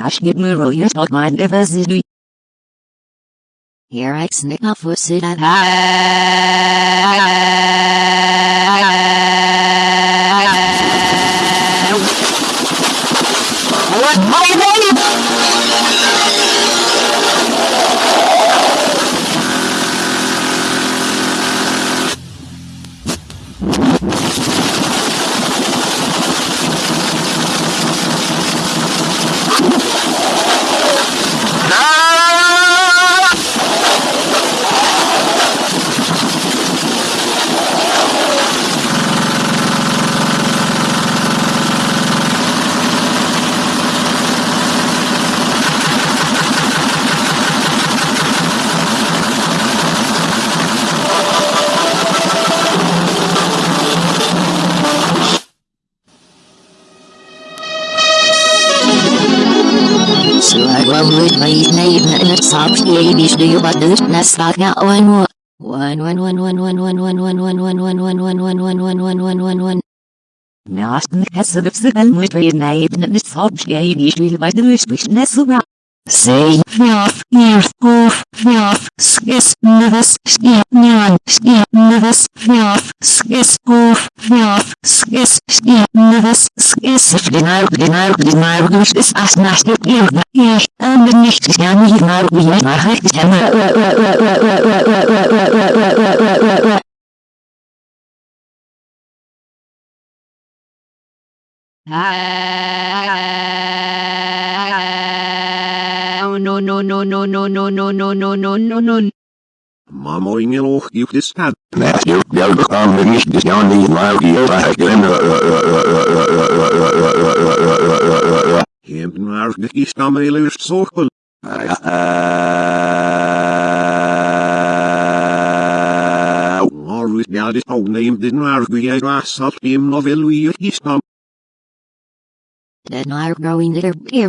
hashtag Muroyas dot mind diversity. Here at Snikov was sit at high. Say, off, ears off. nervous, scared, neon, scared, nervous, fearf, skis, off, fearf, skis, scared, nervous, skis, flinar, glinar, glinar, gush, is, as, nach, dip, irga, ich, und nicht, ich, ja, nicht, nar, wie, ich, war, halt, ich, hammer, ua, ua, ua, ua, ua, ua, ua, ua, ua, ua, ua, ua, ua, ua, ua, Ah, no, no, no, no, no, no, no, no, no, no, no, no. Mamoinge lohkihdistäät. Matthew Gelbukam Vignishdis Jani Laukiota Hemdnärsdikistä meilyyst sohkul. Norvisdjadis houneimdnärsdjäi rassaltim novelluyhdistam. Den är going to be.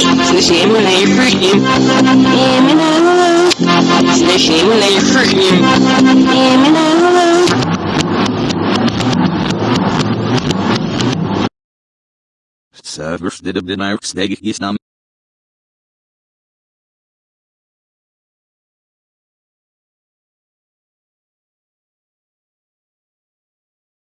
Say shame when you're freaking. Damn it all. Say shame when you're freaking. Damn it all. Servers did a bit of stag is numb.